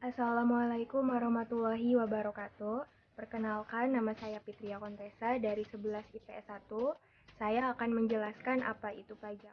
Assalamualaikum warahmatullahi wabarakatuh. Perkenalkan, nama saya Fitria Kontesa dari 11 IPS 1. Saya akan menjelaskan apa itu pajak.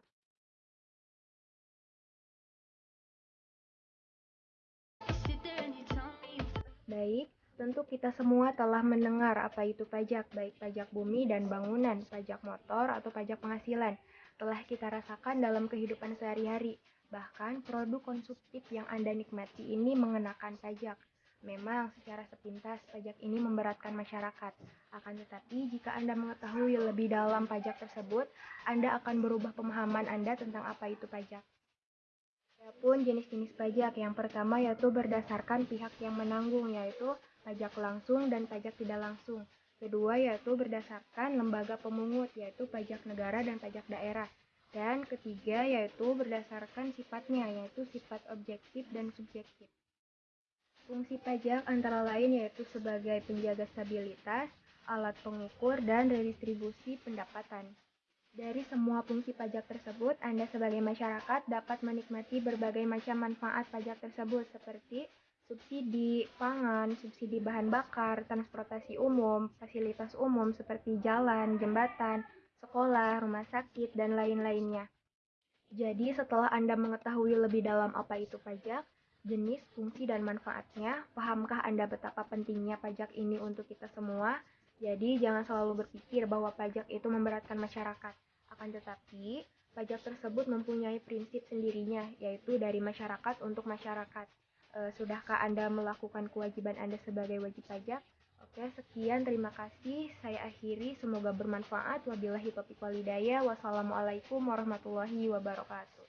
Baik, tentu kita semua telah mendengar apa itu pajak, baik pajak bumi dan bangunan, pajak motor, atau pajak penghasilan. Telah kita rasakan dalam kehidupan sehari-hari. Bahkan produk konsumtif yang Anda nikmati ini mengenakan pajak. Memang secara sepintas pajak ini memberatkan masyarakat. Akan tetapi jika Anda mengetahui lebih dalam pajak tersebut, Anda akan berubah pemahaman Anda tentang apa itu pajak. Adapun jenis-jenis pajak yang pertama yaitu berdasarkan pihak yang menanggung yaitu pajak langsung dan pajak tidak langsung. Kedua yaitu berdasarkan lembaga pemungut yaitu pajak negara dan pajak daerah. Dan ketiga yaitu berdasarkan sifatnya, yaitu sifat objektif dan subjektif. Fungsi pajak antara lain yaitu sebagai penjaga stabilitas, alat pengukur, dan redistribusi pendapatan. Dari semua fungsi pajak tersebut, Anda sebagai masyarakat dapat menikmati berbagai macam manfaat pajak tersebut seperti subsidi pangan, subsidi bahan bakar, transportasi umum, fasilitas umum seperti jalan, jembatan, sekolah, rumah sakit, dan lain-lainnya. Jadi, setelah Anda mengetahui lebih dalam apa itu pajak, jenis, fungsi, dan manfaatnya, pahamkah Anda betapa pentingnya pajak ini untuk kita semua? Jadi, jangan selalu berpikir bahwa pajak itu memberatkan masyarakat. Akan tetapi, pajak tersebut mempunyai prinsip sendirinya, yaitu dari masyarakat untuk masyarakat. E, sudahkah Anda melakukan kewajiban Anda sebagai wajib pajak? Oke, sekian. Terima kasih. Saya akhiri. Semoga bermanfaat. Wabillahi taufiq walhidayah. Wassalamualaikum warahmatullahi wabarakatuh.